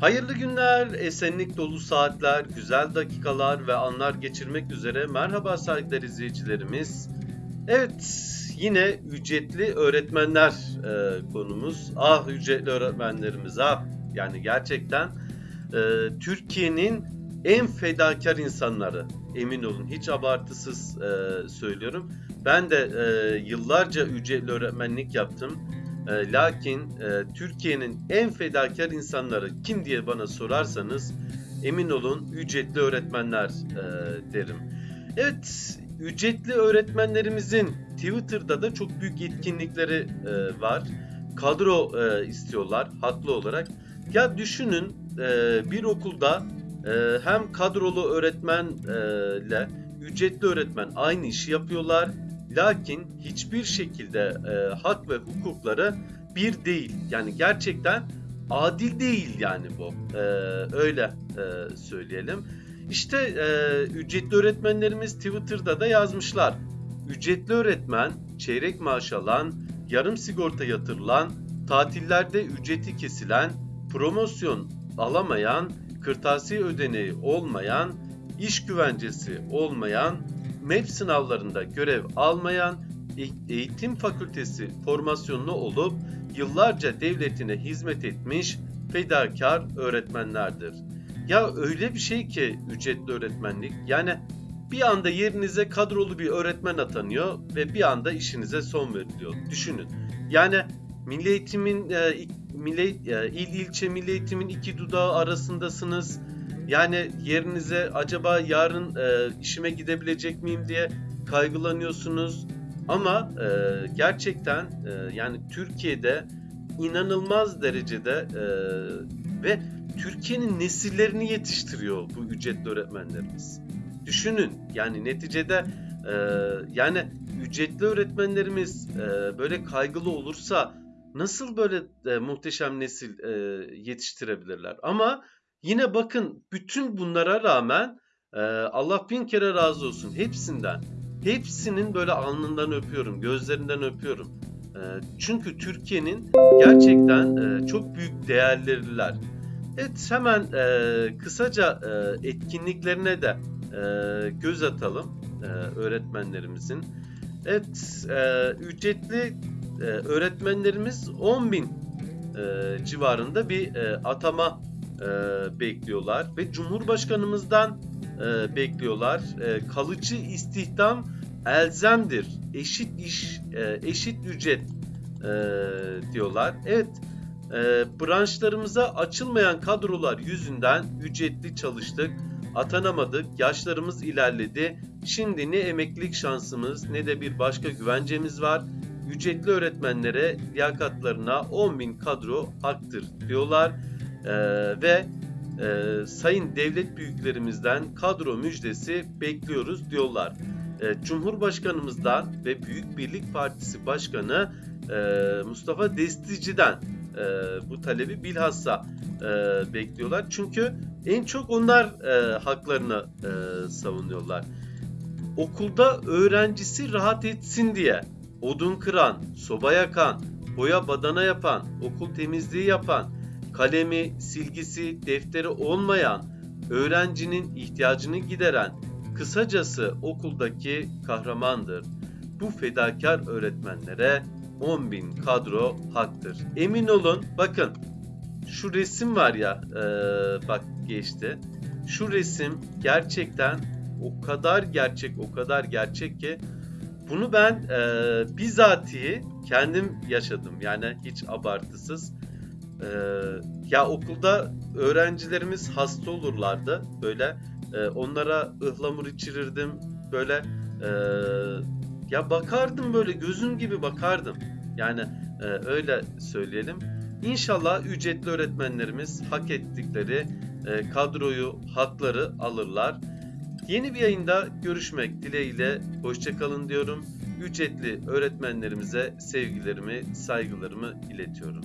Hayırlı günler, esenlik dolu saatler, güzel dakikalar ve anlar geçirmek üzere merhaba saygıdeğer izleyicilerimiz. Evet, yine ücretli öğretmenler e, konumuz. Ah ücretli öğretmenlerimiz ah. Yani gerçekten e, Türkiye'nin en fedakar insanları. Emin olun hiç abartısız e, söylüyorum. Ben de e, yıllarca ücretli öğretmenlik yaptım. E, lakin e, Türkiye'nin en fedakar insanları kim diye bana sorarsanız emin olun ücretli öğretmenler e, derim. Evet, ücretli öğretmenlerimizin Twitter'da da çok büyük etkinlikleri e, var. Kadro e, istiyorlar haklı olarak. Ya düşünün e, bir okulda e, hem kadrolu öğretmenle ücretli öğretmen aynı işi yapıyorlar. Lakin hiçbir şekilde e, hak ve hukukları bir değil. Yani gerçekten adil değil yani bu. E, öyle e, söyleyelim. İşte e, ücretli öğretmenlerimiz Twitter'da da yazmışlar. Ücretli öğretmen çeyrek maaş alan, yarım sigorta yatırılan, tatillerde ücreti kesilen, promosyon alamayan, kırtasiye ödeneği olmayan, iş güvencesi olmayan, MEP sınavlarında görev almayan, e- eğitim fakültesi formasyonlu olup yıllarca devletine hizmet etmiş fedakar öğretmenlerdir. Ya öyle bir şey ki ücretli öğretmenlik yani bir anda yerinize kadrolu bir öğretmen atanıyor ve bir anda işinize son veriliyor. Düşünün. Yani Milli Eğitim'in e, milli, e, il ilçe Milli Eğitim'in iki dudağı arasındasınız. Yani yerinize acaba yarın e, işime gidebilecek miyim diye kaygılanıyorsunuz. Ama e, gerçekten e, yani Türkiye'de inanılmaz derecede e, ve Türkiye'nin nesillerini yetiştiriyor bu ücretli öğretmenlerimiz. Düşünün yani neticede e, yani ücretli öğretmenlerimiz e, böyle kaygılı olursa nasıl böyle e, muhteşem nesil e, yetiştirebilirler? Ama yine bakın bütün bunlara rağmen e, Allah bin kere razı olsun hepsinden. Hepsinin böyle alnından öpüyorum, gözlerinden öpüyorum. E, çünkü Türkiye'nin gerçekten e, çok büyük değerleriler. Evet hemen e, kısaca e, etkinliklerine de e, göz atalım e, öğretmenlerimizin. Evet e, ücretli e, öğretmenlerimiz 10 bin e, civarında bir e, atama e, bekliyorlar ve Cumhurbaşkanımızdan e, bekliyorlar. E, kalıcı istihdam elzemdir, eşit iş, e, eşit ücret e, diyorlar. Evet, e, branşlarımıza açılmayan kadrolar yüzünden ücretli çalıştık, atanamadık, yaşlarımız ilerledi. Şimdi ne emeklilik şansımız ne de bir başka güvencemiz var. Ücretli öğretmenlere liyakatlarına 10.000 kadro haktır diyorlar. E, ve e, sayın devlet büyüklerimizden kadro müjdesi bekliyoruz diyorlar. E, Cumhurbaşkanımızdan ve Büyük Birlik Partisi Başkanı e, Mustafa Destici'den e, bu talebi bilhassa e, bekliyorlar. Çünkü en çok onlar e, haklarını e, savunuyorlar. Okulda öğrencisi rahat etsin diye odun kıran, soba yakan, boya badana yapan, okul temizliği yapan, kalemi, silgisi, defteri olmayan, öğrencinin ihtiyacını gideren, kısacası okuldaki kahramandır. Bu fedakar öğretmenlere 10.000 kadro haktır. Emin olun bakın şu resim var ya e, bak geçti. Şu resim gerçekten o kadar gerçek o kadar gerçek ki bunu ben e, bizatihi kendim yaşadım. Yani hiç abartısız. E, ya okulda öğrencilerimiz hasta olurlardı. Böyle e, onlara ıhlamur içirirdim. Böyle e, ya bakardım böyle gözüm gibi bakardım. Yani e, öyle söyleyelim. İnşallah ücretli öğretmenlerimiz hak ettikleri e, kadroyu, hakları alırlar. Yeni bir yayında görüşmek dileğiyle hoşçakalın diyorum. Ücretli öğretmenlerimize sevgilerimi, saygılarımı iletiyorum.